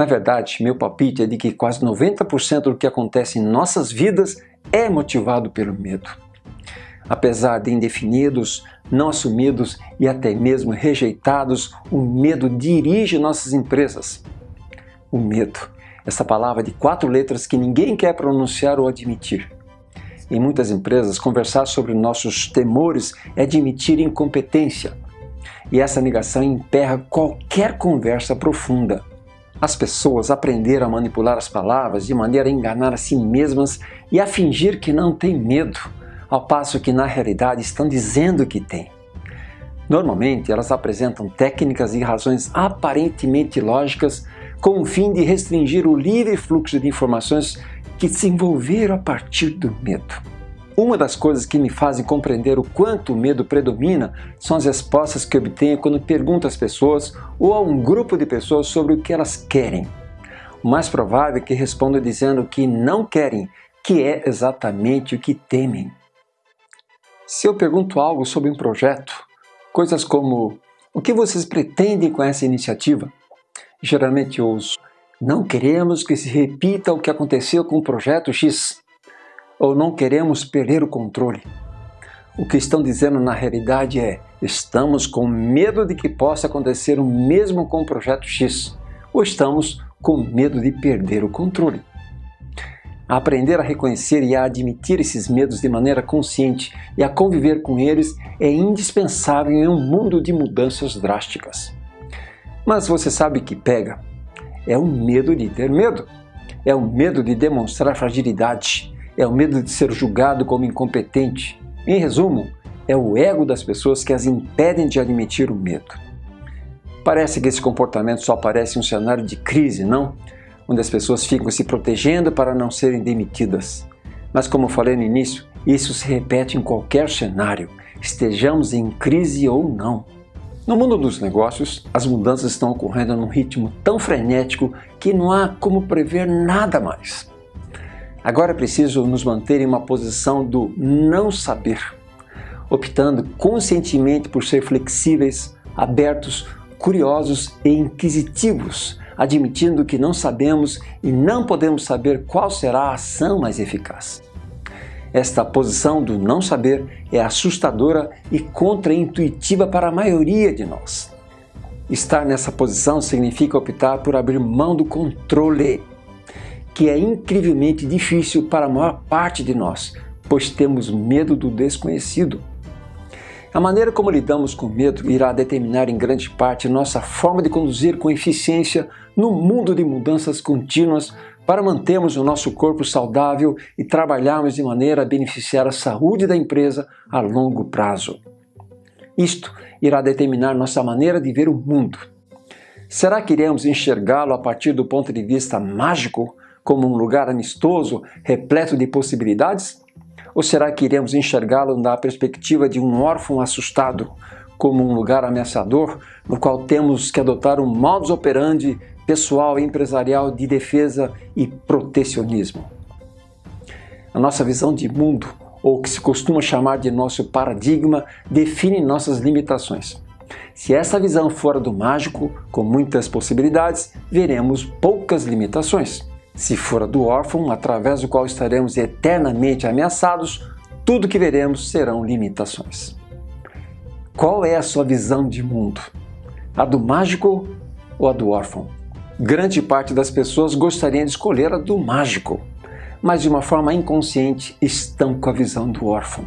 Na verdade, meu palpite é de que quase 90% do que acontece em nossas vidas é motivado pelo medo. Apesar de indefinidos, não assumidos e até mesmo rejeitados, o medo dirige nossas empresas. O medo, essa palavra de quatro letras que ninguém quer pronunciar ou admitir. Em muitas empresas, conversar sobre nossos temores é admitir incompetência. E essa negação emperra qualquer conversa profunda. As pessoas aprenderam a manipular as palavras de maneira a enganar a si mesmas e a fingir que não têm medo ao passo que na realidade estão dizendo que têm. Normalmente, elas apresentam técnicas e razões aparentemente lógicas com o fim de restringir o livre fluxo de informações que se envolveram a partir do medo. Uma das coisas que me fazem compreender o quanto o medo predomina são as respostas que obtenho quando pergunto às pessoas ou a um grupo de pessoas sobre o que elas querem. O mais provável é que respondam dizendo que não querem, que é exatamente o que temem. Se eu pergunto algo sobre um projeto, coisas como o que vocês pretendem com essa iniciativa? Geralmente ouço, não queremos que se repita o que aconteceu com o projeto X, ou não queremos perder o controle. O que estão dizendo na realidade é, estamos com medo de que possa acontecer o mesmo com o projeto X, ou estamos com medo de perder o controle. Aprender a reconhecer e a admitir esses medos de maneira consciente e a conviver com eles é indispensável em um mundo de mudanças drásticas. Mas você sabe que pega? É o medo de ter medo. É o medo de demonstrar fragilidade. É o medo de ser julgado como incompetente. Em resumo, é o ego das pessoas que as impedem de admitir o medo. Parece que esse comportamento só aparece em um cenário de crise, não? onde as pessoas ficam se protegendo para não serem demitidas. Mas como falei no início, isso se repete em qualquer cenário, estejamos em crise ou não. No mundo dos negócios, as mudanças estão ocorrendo num ritmo tão frenético que não há como prever nada mais. Agora é preciso nos manter em uma posição do não saber, optando conscientemente por ser flexíveis, abertos, curiosos e inquisitivos admitindo que não sabemos e não podemos saber qual será a ação mais eficaz. Esta posição do não saber é assustadora e contraintuitiva para a maioria de nós. Estar nessa posição significa optar por abrir mão do controle, que é incrivelmente difícil para a maior parte de nós, pois temos medo do desconhecido. A maneira como lidamos com medo irá determinar em grande parte nossa forma de conduzir com eficiência no mundo de mudanças contínuas para mantermos o nosso corpo saudável e trabalharmos de maneira a beneficiar a saúde da empresa a longo prazo. Isto irá determinar nossa maneira de ver o mundo. Será que iremos enxergá-lo a partir do ponto de vista mágico, como um lugar amistoso, repleto de possibilidades? Ou será que iremos enxergá-lo da perspectiva de um órfão assustado, como um lugar ameaçador, no qual temos que adotar um modus operandi pessoal e empresarial de defesa e protecionismo? A nossa visão de mundo, ou o que se costuma chamar de nosso paradigma, define nossas limitações. Se essa visão for do mágico, com muitas possibilidades, veremos poucas limitações. Se for a do órfão, através do qual estaremos eternamente ameaçados, tudo que veremos serão limitações. Qual é a sua visão de mundo? A do mágico ou a do órfão? Grande parte das pessoas gostaria de escolher a do mágico, mas de uma forma inconsciente estão com a visão do órfão.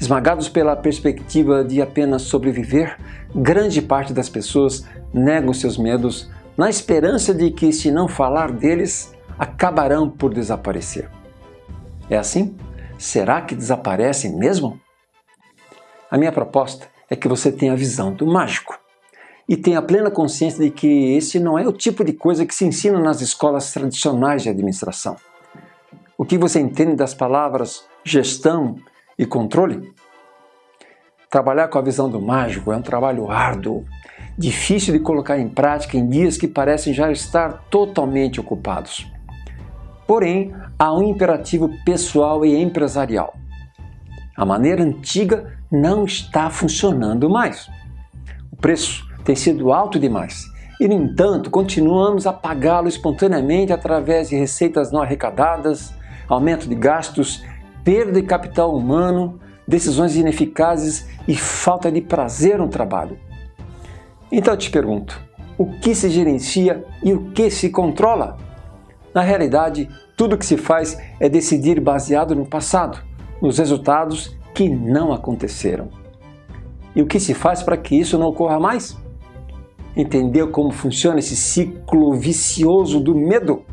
Esmagados pela perspectiva de apenas sobreviver, grande parte das pessoas negam seus medos na esperança de que, se não falar deles, acabarão por desaparecer. É assim? Será que desaparecem mesmo? A minha proposta é que você tenha a visão do mágico e tenha plena consciência de que esse não é o tipo de coisa que se ensina nas escolas tradicionais de administração. O que você entende das palavras gestão e controle? Trabalhar com a visão do mágico é um trabalho árduo, difícil de colocar em prática em dias que parecem já estar totalmente ocupados. Porém, há um imperativo pessoal e empresarial. A maneira antiga não está funcionando mais. O preço tem sido alto demais E, no entanto, continuamos a pagá-lo espontaneamente através de receitas não arrecadadas, aumento de gastos, perda de capital humano, decisões ineficazes e falta de prazer no trabalho. Então eu te pergunto, o que se gerencia e o que se controla? Na realidade, tudo o que se faz é decidir baseado no passado, nos resultados que não aconteceram. E o que se faz para que isso não ocorra mais? Entender como funciona esse ciclo vicioso do medo?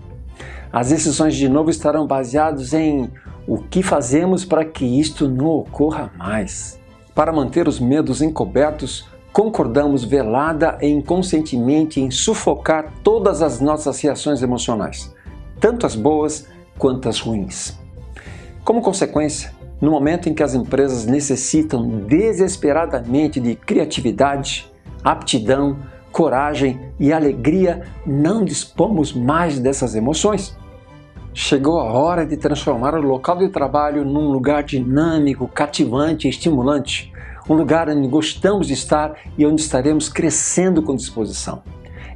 As decisões de novo estarão baseadas em o que fazemos para que isto não ocorra mais. Para manter os medos encobertos, concordamos velada e inconscientemente em sufocar todas as nossas reações emocionais, tanto as boas quanto as ruins. Como consequência, no momento em que as empresas necessitam desesperadamente de criatividade, aptidão, coragem e alegria, não dispomos mais dessas emoções. Chegou a hora de transformar o local de trabalho num lugar dinâmico, cativante e estimulante, um lugar onde gostamos de estar e onde estaremos crescendo com disposição.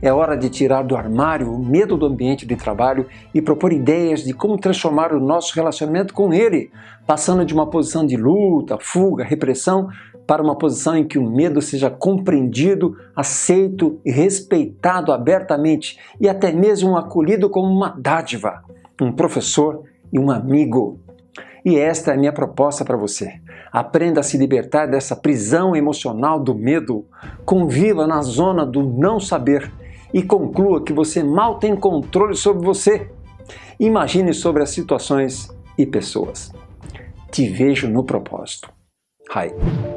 É hora de tirar do armário o medo do ambiente de trabalho e propor ideias de como transformar o nosso relacionamento com ele, passando de uma posição de luta, fuga, repressão, para uma posição em que o medo seja compreendido, aceito e respeitado abertamente e até mesmo acolhido como uma dádiva, um professor e um amigo. E esta é a minha proposta para você. Aprenda a se libertar dessa prisão emocional do medo. Conviva na zona do não saber e conclua que você mal tem controle sobre você. Imagine sobre as situações e pessoas. Te vejo no propósito. Hi.